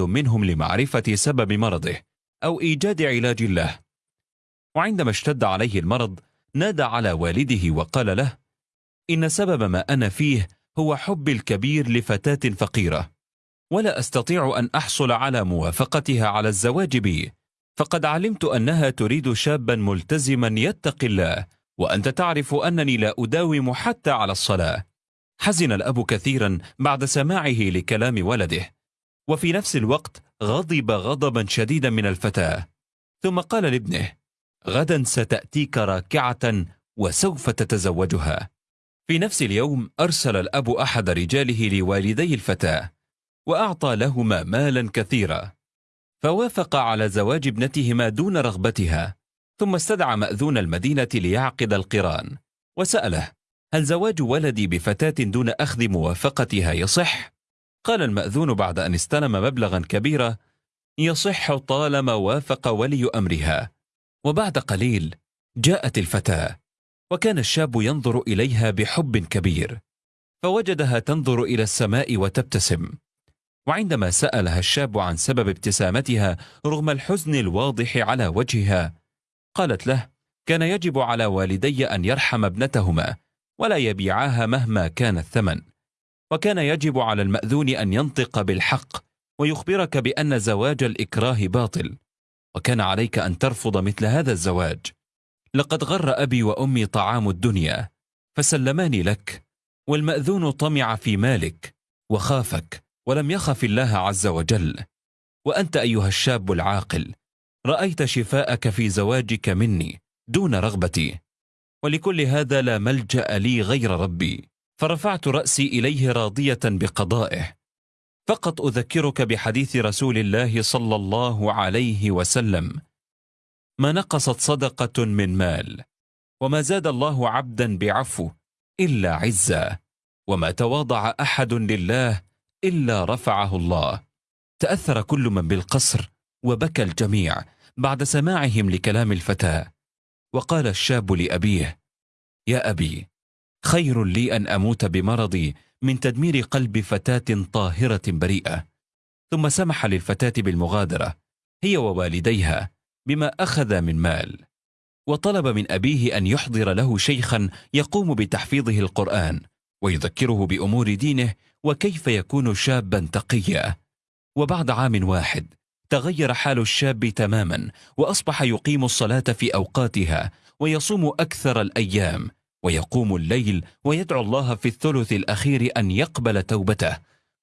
منهم لمعرفة سبب مرضه أو إيجاد علاج له. وعندما اشتد عليه المرض نادى على والده وقال له إن سبب ما أنا فيه هو حب الكبير لفتاة فقيرة ولا أستطيع أن أحصل على موافقتها على الزواج بي فقد علمت أنها تريد شابا ملتزما يتقي الله وأنت تعرف أنني لا أداوم حتى على الصلاة. حزن الأب كثيرا بعد سماعه لكلام ولده وفي نفس الوقت غضب غضبا شديدا من الفتاة. ثم قال لابنه غدا ستأتيك راكعة وسوف تتزوجها. في نفس اليوم أرسل الأب أحد رجاله لوالدي الفتاة وأعطى لهما مالا كثيرا. فوافق على زواج ابنتهما دون رغبتها ثم استدعى مأذون المدينة ليعقد القران وسأله هل زواج ولدي بفتاة دون أخذ موافقتها يصح؟ قال المأذون بعد أن استلم مبلغا كبيرا يصح طالما وافق ولي أمرها. وبعد قليل جاءت الفتاة وكان الشاب ينظر إليها بحب كبير فوجدها تنظر إلى السماء وتبتسم. وعندما سألها الشاب عن سبب ابتسامتها رغم الحزن الواضح على وجهها قالت له كان يجب على والدي أن يرحم ابنتهما ولا يبيعاها مهما كان الثمن. وكان يجب على المأذون أن ينطق بالحق ويخبرك بأن زواج الإكراه باطل وكان عليك أن ترفض مثل هذا الزواج. لقد غر أبي وأمي طعام الدنيا فسلماني لك والمأذون طمع في مالك وخافك ولم يخف الله عز وجل. وأنت أيها الشاب العاقل رأيت شفاءك في زواجك مني دون رغبتي ولكل هذا لا ملجأ لي غير ربي. فرفعت رأسي إليه راضية بقضائه. فقط أذكرك بحديث رسول الله صلى الله عليه وسلم. ما نقصت صدقة من مال وما زاد الله عبدا بعفو إلا عزا وما تواضع أحد لله إلا رفعه الله. تأثر كل من بالقصر وبكى الجميع بعد سماعهم لكلام الفتاة. وقال الشاب لأبيه يا أبي خير لي أن أموت بمرضي من تدمير قلب فتاة طاهرة بريئة. ثم سمح للفتاة بالمغادرة هي ووالديها بما أخذ من مال. وطلب من أبيه أن يحضر له شيخا يقوم بتحفيظه القرآن ويذكره بأمور دينه وكيف يكون شابا تقيا. وبعد عام واحد تغير حال الشاب تماما وأصبح يقيم الصلاة في أوقاتها ويصوم أكثر الأيام ويقوم الليل ويدعو الله في الثلث الأخير أن يقبل توبته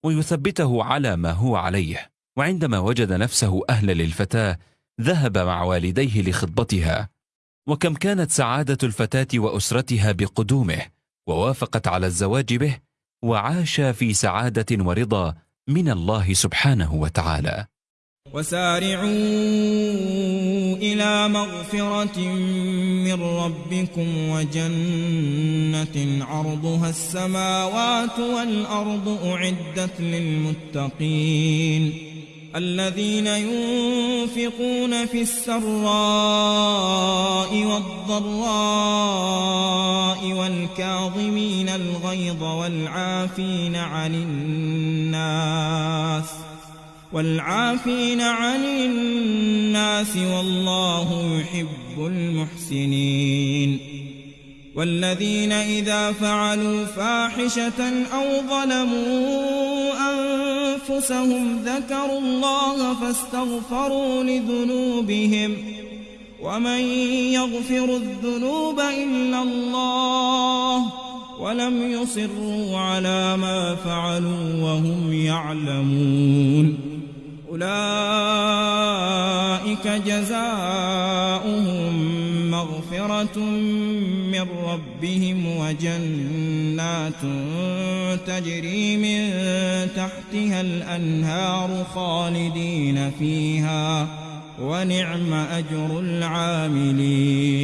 ويثبته على ما هو عليه. وعندما وجد نفسه أهل للفتاة ذهب مع والديه لخطبتها. وكم كانت سعادة الفتاة وأسرتها بقدومه ووافقت على الزواج به وعاش في سعادة ورضا من الله سبحانه وتعالى. وسارعوا إلى مغفرة من ربكم وجنة عرضها السماوات والأرض أعدت للمتقين الذين ينفقون في السراء والضراء والكاظمين الغيظ والعافين عن الناس والعافين عن الناس والله يحب المحسنين والذين إذا فعلوا فاحشة أو ظلموا أنفسهم ذكروا الله فاستغفروا لذنوبهم ومن يغفر الذنوب إلا الله ولم يصروا على ما فعلوا وهم يعلمون أولئك جزاؤهم مغفرة من ربهم وجنات تجري من تحتها الأنهار خالدين فيها ونعم أجر العاملين.